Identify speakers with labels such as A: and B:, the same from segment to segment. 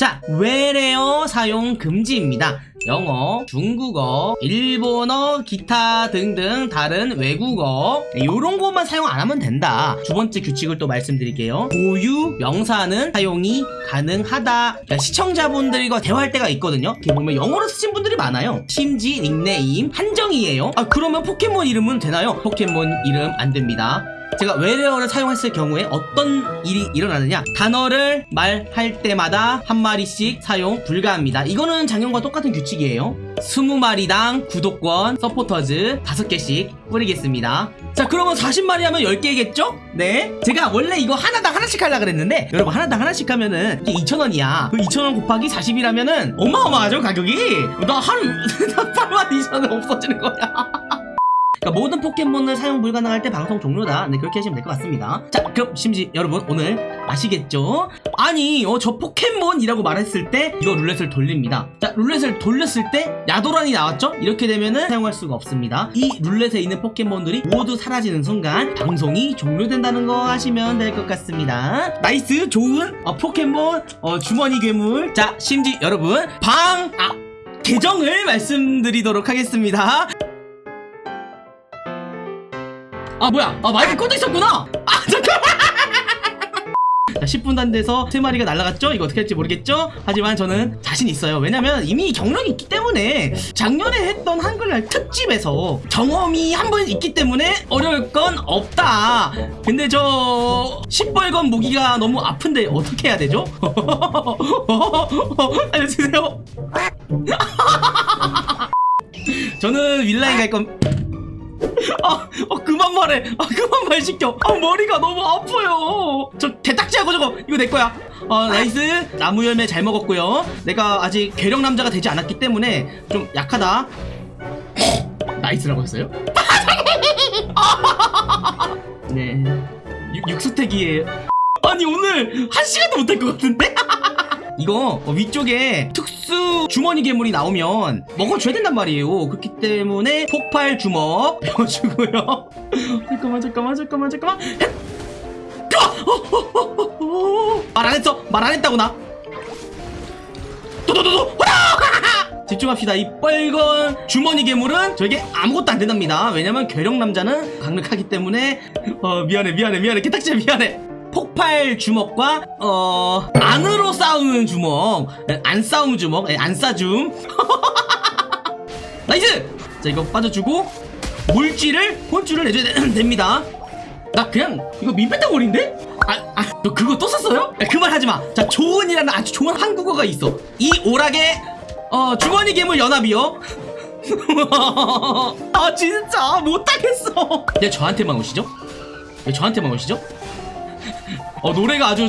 A: 자, 외래어 사용 금지입니다. 영어, 중국어, 일본어, 기타 등등 다른 외국어 이런 것만 사용 안 하면 된다. 두 번째 규칙을 또 말씀드릴게요. 고유 명사는 사용이 가능하다. 그러니까 시청자분들과 대화할 때가 있거든요. 이렇게 보면 영어로 쓰신 분들이 많아요. 심지 닉네임 한정이에요. 아 그러면 포켓몬 이름은 되나요? 포켓몬 이름 안 됩니다. 제가 외래어를 사용했을 경우에 어떤 일이 일어나느냐? 단어를 말할 때마다 한 마리씩 사용 불가합니다. 이거는 작년과 똑같은 규칙이에요. 20마리당 구독권 서포터즈 5개씩 뿌리겠습니다. 자 그러면 40마리 하면 10개겠죠? 네. 제가 원래 이거 하나당 하나씩 하려고 그랬는데 여러분 하나당 하나씩 하면은 이게 2,000원이야. 그 2,000원 곱하기 40이라면은 어마어마하죠 가격이. 나 하루 8만 2천원 없어지는 거야 그러니까 모든 포켓몬을 사용 불가능할 때 방송 종료다. 네, 그렇게 하시면 될 것 같습니다. 자, 그럼 심지 여러분 오늘 아시겠죠? 아니, 어, 저 포켓몬이라고 말했을 때 이거 룰렛을 돌립니다. 자, 룰렛을 돌렸을 때 야도란이 나왔죠? 이렇게 되면은 사용할 수가 없습니다. 이 룰렛에 있는 포켓몬들이 모두 사라지는 순간 방송이 종료된다는 거 하시면 될 것 같습니다. nice, 좋은 어, 포켓몬 어, 주머니 괴물. 자, 심지 여러분 방 아, 계정을 말씀드리도록 하겠습니다. 아 뭐야 아 마이크 꺼져 있었구나 아 잠깐만 자 10분도 안 돼서 3마리가 날아갔죠? 이거 어떻게 할지 모르겠죠? 하지만 저는 자신 있어요 왜냐면 이미 경력이 있기 때문에 작년에 했던 한글날 특집에서 경험이 한 번 있기 때문에 어려울 건 없다 근데 저 시뻘건 모기가 너무 아픈데 어떻게 해야 되죠? 알려주세요 저는 윗라인 갈 건 아, 어, 그만 말해. 아, 그만 말 시켜. 아, 머리가 너무 아파요. 저 개딱지하고 저거 이거 내 거야. 어, nice. 나무 열매 잘 먹었고요. 내가 아직 괴력 남자가 되지 않았기 때문에 좀 약하다. nice라고 했어요? 네. 육, 육수택이에요. 아니 오늘 한 시간도 못할 것 같은데? 이거 어, 위쪽에 특수 주머니 괴물이 나오면 먹어줘야 된단 말이에요. 그렇기 때문에 폭발 주먹 배워주고요. 잠깐만 잠깐만 잠깐만 잠깐만. 말 안 했어? 말 안 했다고 나? 도도도도. 집중합시다. 이 빨간 주머니 괴물은 저에게 아무것도 안 된답니다. 왜냐면 괴력 남자는 강력하기 때문에. 어 미안해 미안해 미안해. 개딱지야 미안해 폭발 주먹과 어 안으로 싸우는 주먹 안 싸우는 주먹 예, 안 싸줌 nice 자 이거 빠져주고 물질을 혼쭐을 내줘야 되- 됩니다 나 그냥 이거 민폐덩어리인데? 아, 아, 너 그거 또 썼어요? 야, 그말 하지 마. 자, 조은이라는 아주 좋은 한국어가 있어. 이 오락의 어, 주머니 괴물 연합이요. 아, 진짜 못하겠어. 왜 저한테만 오시죠? 왜 저한테만 오시죠? 어 노래가 아주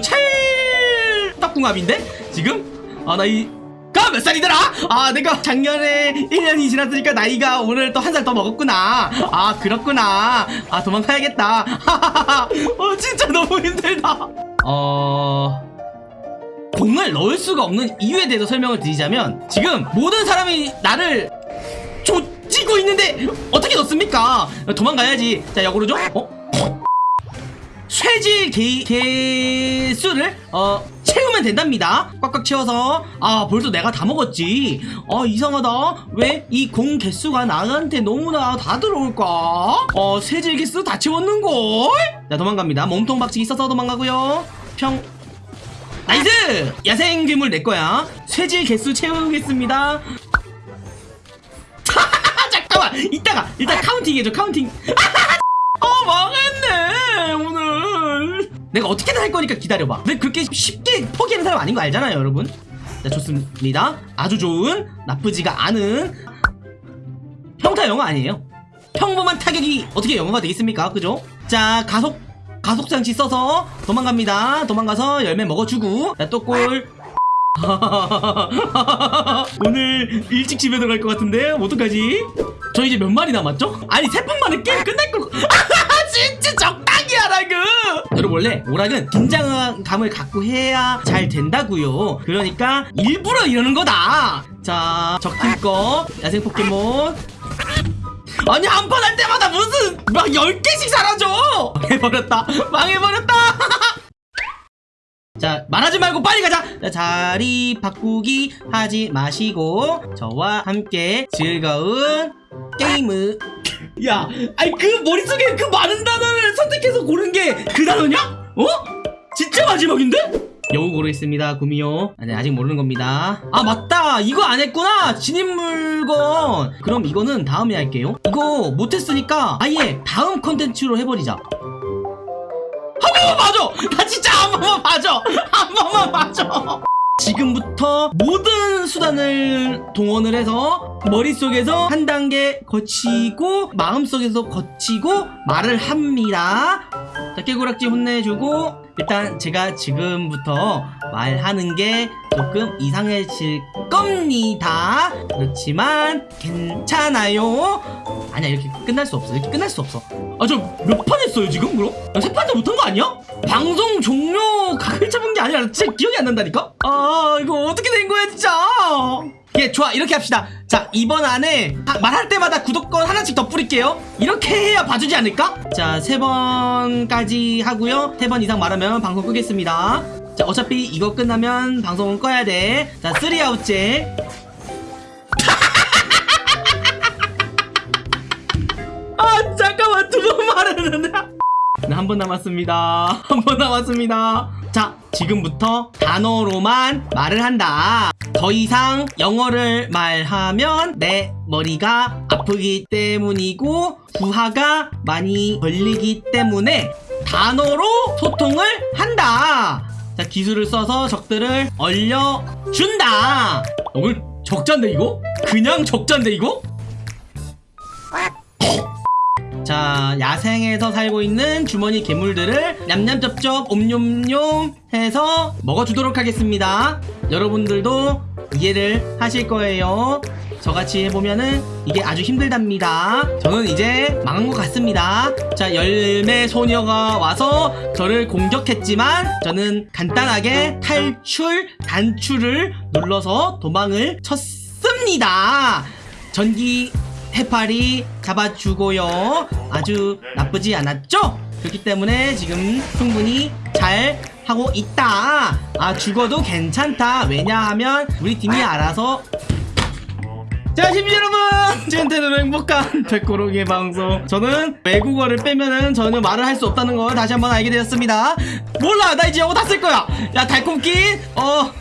A: 찰떡궁합인데 지금 아 나이 가몇 살이더라? 아 내가 작년에 1년이 지났으니까 나이가 오늘 또 한 살 더 먹었구나 아 그렇구나 아 도망가야겠다 어 진짜 너무 힘들다 어... 공을 넣을 수가 없는 이유에 대해서 설명을 드리자면 지금 모든 사람이 나를 조지고 있는데 어떻게 넣습니까? 도망가야지 자 역으로죠? 어? 쇠질 개, 개수를 어 채우면 된답니다. 꽉꽉 채워서 아 벌써 내가 다 먹었지. 어 이상하다. 왜 이 공 개수가 나한테 너무나 다 들어올까? 어 쇠질 개수 다 채웠는걸? 자 도망갑니다. 몸통 박치기 있어서 도망가고요. 평 nice! 야생 괴물 내 거야. 쇠질 개수 채우겠습니다. 잠깐만! 이따가 일단 counting 해줘 counting. 어 망했네 오늘 내가 어떻게든 할 거니까 기다려봐. 내가 그렇게 쉽게 포기하는 사람 아닌 거 알잖아요 여러분? 자 좋습니다. 아주 좋은 나쁘지가 않은 평타 영어 아니에요? 평범한 타격이 어떻게 영어가 되겠습니까? 그죠? 자 가속 가속장치 써서 도망갑니다. 도망가서 열매 먹어주고. 자 또골. 오늘 일찍 집에 들어갈 것 같은데 어떡하지? 저 이제 몇 마리 남았죠? 아니 세번 만에 게임 끝날 걸. 진짜 적 하라고 여러분 원래 오락은 긴장감을 갖고 해야 잘 된다고요. 그러니까 일부러 이러는 거다. 자 적팀 거 야생 포켓몬. 아니 한 판 할 때마다 무슨 막 10개씩 사라져! 망해버렸다. 망해버렸다. 자 말하지 말고 빨리 가자. 자, 자리 바꾸기 하지 마시고 저와 함께 즐거운 게임을 야 아니 그 머릿속에 그 많은 단어를 선택해서 고른 게 그 단어냐? 어? 진짜 마지막인데? 여우 고르겠습니다 구미호 아니 아직 모르는 겁니다 아 맞다 이거 안 했구나 진입 물건 그럼 이거는 다음에 할게요 이거 못했으니까 아예 다음 컨텐츠로 해버리자 한 번만 봐줘! 나 진짜 한 번만 봐줘! 한 번만 봐줘! 지금부터 모든 수단을 동원을 해서 머릿속에서 한 단계 거치고 마음속에서 거치고 말을 합니다. 자, 깨구락지 혼내주고 일단 제가 지금부터 말하는 게 조금 이상해질 겁니다. 그렇지만 괜찮아요. 아니야 이렇게 끝날 수 없어. 이렇게 끝날 수 없어. 아 저 몇 판 했어요 지금 그럼? 세 판도 못한 거 아니야? 방송 종료 각을 잡은 게 아니라 진짜 기억이 안 난다니까? 아 이거 어떻게 된 거야 진짜 예 좋아 이렇게 합시다 자 이번 안에 아, 말할 때마다 구독권 하나씩 더 뿌릴게요 이렇게 해야 봐주지 않을까? 자 세 번까지 하고요 세 번 이상 말하면 방송 끄겠습니다 자 어차피 이거 끝나면 방송은 꺼야 돼자 쓰리 아웃째. 아 잠깐만 두 번 말했는데. 네, 한번 남았습니다. 한 번 남았습니다. 자 지금부터 단어로만 말을 한다. 더 이상 영어를 말하면 내 머리가 아프기 때문이고 부하가 많이 걸리기 때문에 단어로 소통을 한다 자 기술을 써서 적들을 얼려준다 오늘 적자인데 이거? 그냥 적자인데 이거? 자 야생에서 살고 있는 주머니 괴물들을 냠냠쩝쩝 옴뇸뇸 해서 먹어주도록 하겠습니다 여러분들도 이해를 하실 거예요 저같이 해보면은 이게 아주 힘들답니다 저는 이제 망한 것 같습니다 자 열매 소녀가 와서 저를 공격했지만 저는 간단하게 탈출 단추를 눌러서 도망을 쳤습니다 전기 해파리 잡아주고요. 아주 나쁘지 않았죠? 그렇기 때문에 지금 충분히 잘 하고 있다. 아, 죽어도 괜찮다. 왜냐하면 우리 팀이 알아서 자, 시민 여러분! 젠테는 행복한 백고로기의 방송. 저는 외국어를 빼면은 전혀 말을 할 수 없다는 걸 다시 한번 알게 되었습니다. 몰라! 나 이제 영어 다 쓸 거야! 야, 달콤기! 어,